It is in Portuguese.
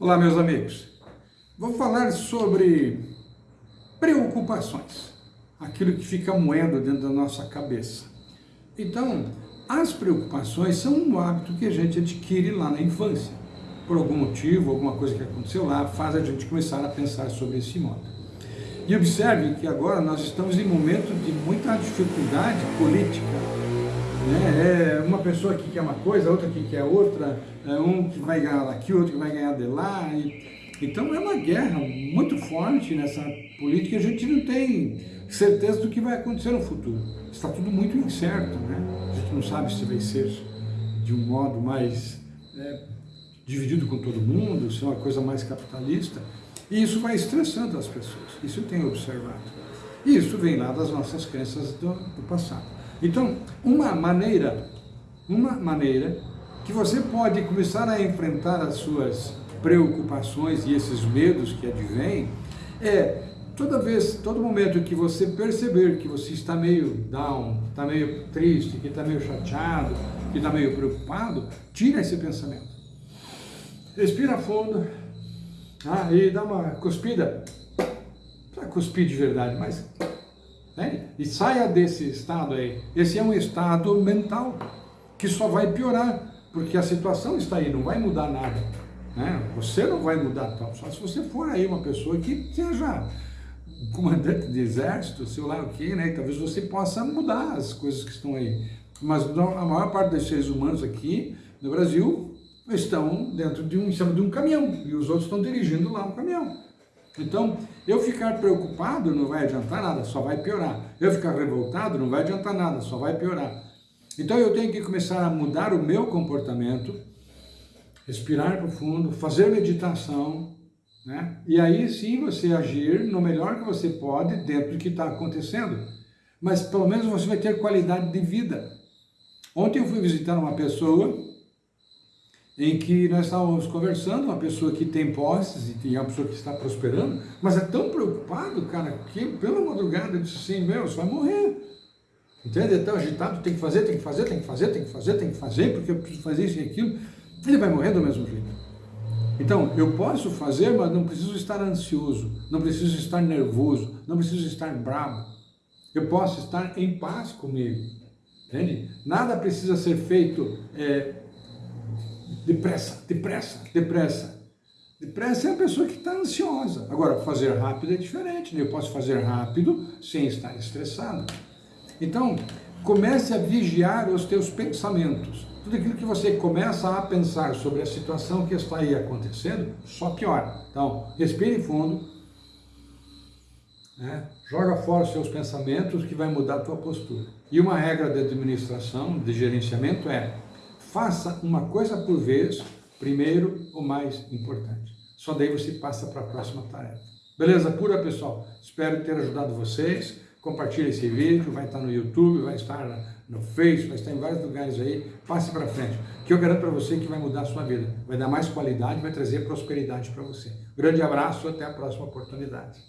Olá, meus amigos. Vou falar sobre preocupações, aquilo que fica moendo dentro da nossa cabeça. Então, as preocupações são um hábito que a gente adquire lá na infância. Por algum motivo, alguma coisa que aconteceu lá, faz a gente começar a pensar sobre esse modo. E observe que agora nós estamos em momento de muita dificuldade política, né? É uma pessoa que quer uma coisa, outra que quer outra, é um que vai ganhar daqui, outro que vai ganhar de lá. E, então é uma guerra muito forte nessa política, a gente não tem certeza do que vai acontecer no futuro. Está tudo muito incerto, né? A gente não sabe se vai ser de um modo mais é, dividido com todo mundo, se é uma coisa mais capitalista. E isso vai estressando as pessoas, isso eu tenho observado. E isso vem lá das nossas crenças do, do passado. Então, uma maneira, uma maneira que você pode começar a enfrentar as suas preocupações e esses medos que advêm é toda vez, todo momento que você perceber que você está meio down, está meio triste, que está meio chateado, que está meio preocupado, tira esse pensamento. Respira fundo, ah, e dá uma cuspida, não cuspir de verdade, mas né? E saia desse estado aí. Esse é um estado mental que só vai piorar, porque a situação está aí, não vai mudar nada. Né? Você não vai mudar tal, só se você for aí uma pessoa que seja comandante de exército, sei lá o que, né? Talvez você possa mudar as coisas que estão aí. Mas a maior parte dos seres humanos aqui no Brasil estão dentro de um, em cima de um caminhão, e os outros estão dirigindo lá um caminhão. Então, eu ficar preocupado não vai adiantar nada, só vai piorar. Eu ficar revoltado não vai adiantar nada, só vai piorar. Então eu tenho que começar a mudar o meu comportamento, respirar profundo, fazer meditação, né? e aí sim você agir no melhor que você pode dentro do que está acontecendo. Mas pelo menos você vai ter qualidade de vida. Ontem eu fui visitar uma pessoa em que nós estávamos conversando, uma pessoa que tem posses e uma pessoa que está prosperando, mas é tão preocupado, cara, que pela madrugada eu disse assim, meu, você vai morrer. Entende? É tão agitado, tem que fazer, tem que fazer, tem que fazer, tem que fazer, tem que fazer, porque eu preciso fazer isso e aquilo. Ele vai morrer do mesmo jeito. Então, eu posso fazer, mas não preciso estar ansioso, não preciso estar nervoso, não preciso estar bravo. Eu posso estar em paz comigo. Entende? Nada precisa ser feito é, Depressa, depressa, depressa. Depressa é a pessoa que está ansiosa. Agora, fazer rápido é diferente, né? Eu posso fazer rápido sem estar estressado. Então, comece a vigiar os teus pensamentos. Tudo aquilo que você começa a pensar sobre a situação que está aí acontecendo, só piora. Então, respire fundo, né? joga fora os seus pensamentos que vai mudar a tua postura. E uma regra de administração, de gerenciamento é Faça uma coisa por vez, primeiro o mais importante. Só daí você passa para a próxima tarefa. Beleza pura, pessoal? Espero ter ajudado vocês. Compartilhe esse vídeo, vai estar no YouTube, vai estar no Face, vai estar em vários lugares aí. Passe para frente, que eu garanto para você que vai mudar a sua vida. Vai dar mais qualidade, vai trazer prosperidade para você. Grande abraço, até a próxima oportunidade.